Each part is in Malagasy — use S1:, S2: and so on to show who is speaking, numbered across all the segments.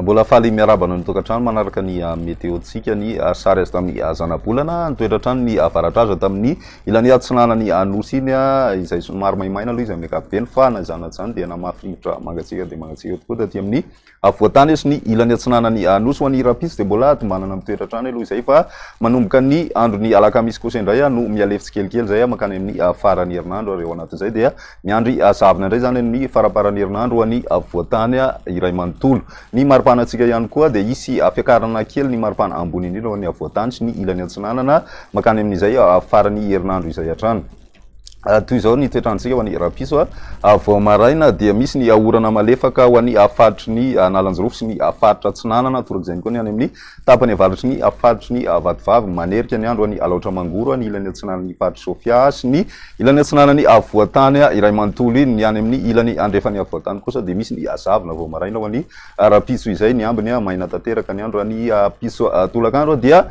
S1: Mbola faly miarahaba anao ny tokantrano manaraka ny ah, meteontsika ny ah, sary azy tamin'ny ah, zanabolana nitoetra hatrany ny avaradraza tamin'ny ilany atsinanany anosy iny izay somary maimaina aloha izy amin'ny ankapobeny fa na izany na izany dia namafinitra mangatsiaka dia mangatsiaka tokoa taty amin'ny Afovoan-tany izy ny ilany atsinanan'i Anosy. Ho an'ny rahampitso dia mbola hadimanana amin'ny toerantrano aloha izay fa manomboka ny andron'ny alakamisy kosa indray no mihalefy tsikelikely izay mankany amin'ny faran'ny herinandro ary ao anatin'izay dia miandry zavona indray izany amin'ny faramparan'ny herinandro ho an'ny afovoan-tany iray manontolo. Ny maripanantsika ihany koa dia hisy fiakarana kely ny maripana ambony indrindra ho an'ny afovoan-tany sy ny ilany atsinanana mankany amin'izay faran'ny herinandro izay hatrany. Ary toy izao ny toetr'androntsika ho an'ny rapiso, vao maraina dia misy ny orana malefaka ho an'ny faritry ny Analanjirofo sy ny faritra Atsinanana, torak'izay ihany koa ny any amin'ny tapany avaratry ny faritry ny Vatovavy. Manerika ny andro any Alaotra Mangoro, ny ilany atsinanan'ny faritr'i Sofia sy ny ilany atsinanan'ny afovoan-tany iray manontolo, ny any amin'ny ilany andrefan'ny afovoan-tany kosa dia misy ny zavona vao maraina ho an'ny rapiso izay ny ambiny maina tanteraka. Ny andro any rapiso tolakandro dia.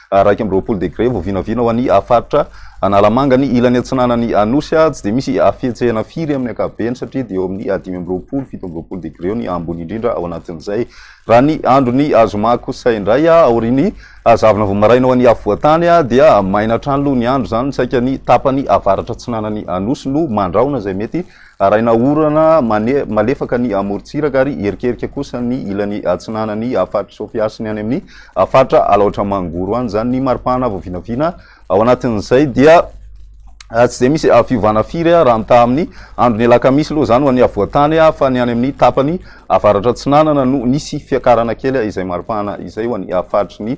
S1: Iraika amby roapolo degre vao vinavina ho an'ny faritra Analamanga. Ny ilany atsinanan'ny Anosy tsy dia misy fihetsehana firy amin'ny ankapobeny satria dia eo amin'ny dimy amby roapolo, fito amby roapolo degre eo ny ambony indrindra ao anatin'izay. Raha ny andron'ny zoma kosa indray aorian'ny zavona vao maraina ho an'ny afovoan-tany dia maina hatrany aloha ny andro, izany saika ny tapany avaratra atsinanan'ny Anosy no mandrahona izay mety Arahina orana malefaka ny amorontsiraka ary hierikerika kosa ny ilany atsinanan'ny faritr'i Sofia sy ny any amin'ny faritra Alaotra Mangoro any izany ny maripana vao vinavina. Ao anatin'izay dia tsy dia misy fiovana firy raha mitaha amin'ny andron'ny alakamisy aloha izany ho an'ny afovoan-tany fa ny any amin'ny tapany avaratra atsinanana no nisy fiakarana kely izay maripana izay ho an'ny faritry ny